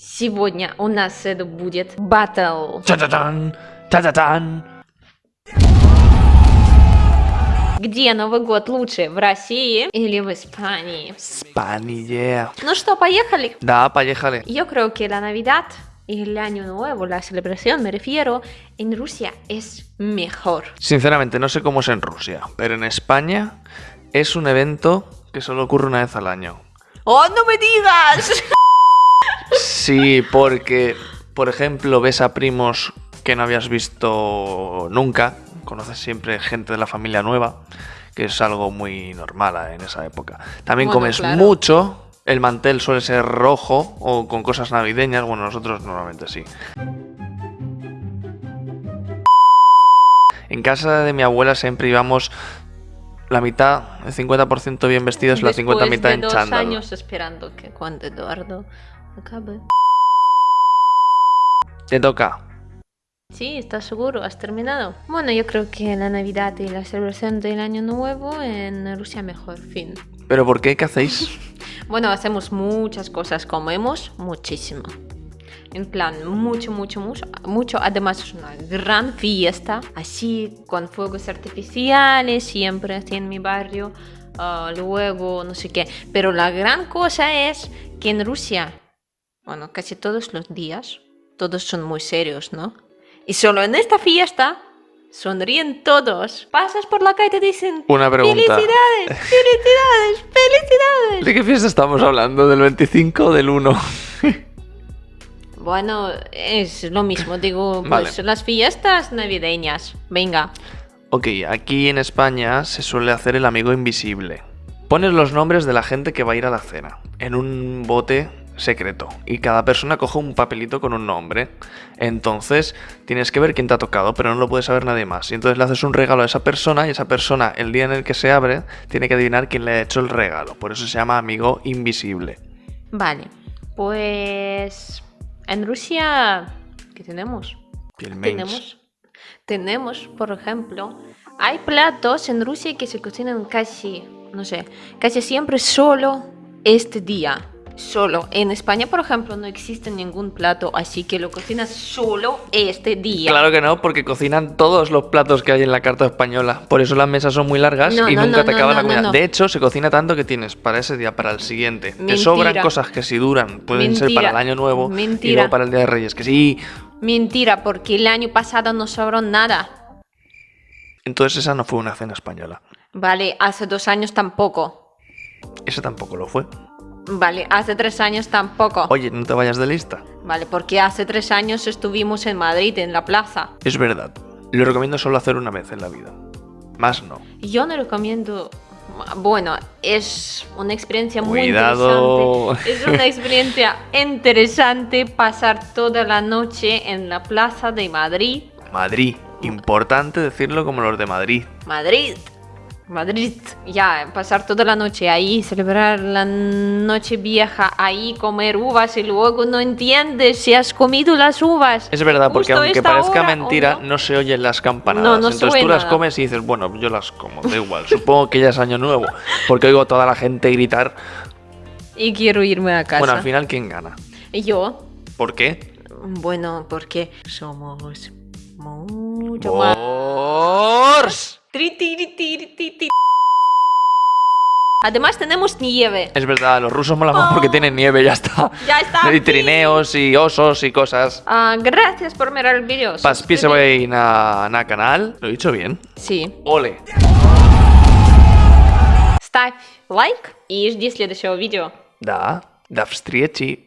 Сегодня у нас это будет батл. Та-та-тан, та-та-тан. Где Новый год лучше, в России или в Испании? Spanier. Ну что, поехали? Da, поехали. Yo creo que la Navidad y el Año Nuevo, la celebración, me refiero, en Rusia es mejor. Sinceramente, no sé cómo es en Rusia, pero en España es un evento que solo ocurre una vez al año. ¡Oh, no me digas! Sí, porque, por ejemplo, ves a primos que no habías visto nunca, conoces siempre gente de la familia nueva, que es algo muy normal en esa época. También Bueno, comes claro. mucho, el mantel suele ser rojo o con cosas navideñas, bueno, nosotros normalmente sí. En casa de mi abuela siempre íbamos la mitad, el 50% bien vestidos, la 50 Después mitad de en dos chándal. años esperando que cuando Eduardo acabe. Te toca. Sí, ¿estás seguro? ¿Has terminado? Bueno, yo creo que la Navidad y la celebración del Año Nuevo en Rusia mejor, fin. ¿Pero por qué? ¿Qué hacéis? Bueno, hacemos muchas cosas, comemos muchísimo. En plan, mucho, mucho, mucho, mucho. Además es una gran fiesta, así con fuegos artificiales, siempre así en mi barrio. ah, luego, no sé qué. Pero la gran cosa es que en Rusia, bueno, casi todos los días, todos son muy serios, ¿no? Y solo en esta fiesta sonríen todos. Pasas por la calle y te dicen... Una pregunta. ¡Felicidades! ¡Felicidades! ¡Felicidades! ¿De qué fiesta estamos hablando? ¿Del 25 o del 1? Bueno, es lo mismo, digo, Vale. pues las fiestas navideñas. Venga. Ok, aquí en España se suele hacer el amigo invisible. Pones los nombres de la gente que va a ir a la cena en un bote secreto y cada persona coge un papelito con un nombre. Entonces tienes que ver quién te ha tocado, pero no lo puede saber nadie más. Y entonces le haces un regalo a esa persona y esa persona, el día en el que se abre, tiene que adivinar quién le ha hecho el regalo. Por eso se llama amigo invisible. Vale. Pues. En Rusia. ¿Qué tenemos? Tenemos. Tenemos, por ejemplo. Hay platos en Rusia que se cocinan casi. No sé. Casi siempre solo este día. Solo. En España, por ejemplo, no existe ningún plato así que lo cocinas solo este día. Claro que no, porque cocinan todos los platos que hay en la carta española. Por eso las mesas son muy largas No, y no, nunca no, te acaba la comida. De hecho, se cocina tanto que tienes para ese día, para el siguiente. Te sobran cosas que si duran pueden ser para el año nuevo y Mentira. luego para el día de Reyes. Que sí. Mentira, porque el año pasado no sobró nada. Entonces esa no fue una cena española. Vale, hace dos años tampoco. Esa tampoco lo fue. Vale, hace tres años tampoco. Oye, no te vayas de lista. Vale, porque hace tres años estuvimos en Madrid, en la plaza. Es verdad. Lo recomiendo solo hacer una vez en la vida. Más no. Yo no recomiendo... Bueno, es una experiencia muy Cuidado. interesante. Es una experiencia interesante pasar toda la noche en la plaza de Madrid. Madrid. Importante decirlo como los de Madrid. Madrid. Madrid. Ya, pasar toda la noche ahí, celebrar la noche vieja ahí, comer uvas y luego no entiendes si has comido las uvas. Es verdad, porque aunque parezca hora, ¿o mentira, no? no? se oyen las campanadas. No, no Entonces tú las comes y dices, bueno, yo las como, da igual. Supongo que ya es año nuevo, porque oigo a toda la gente gritar. Y quiero irme a casa. Bueno, al final, ¿quién gana? Yo, ¿Por qué? bueno, porque somos mucho más... Bors. Tri, tiri, tiri, ti, ti. Además tenemos nieve. Es verdad, los rusos molan más porque tienen nieve, ya está. Ya está. Y trineos y osos y cosas. Ah, gracias por mirar el vídeo. Paspíseway na, na canal. Lo he dicho bien. Sí. Ole. Ставь лайк и жди следующего видео. Da. Da встречи.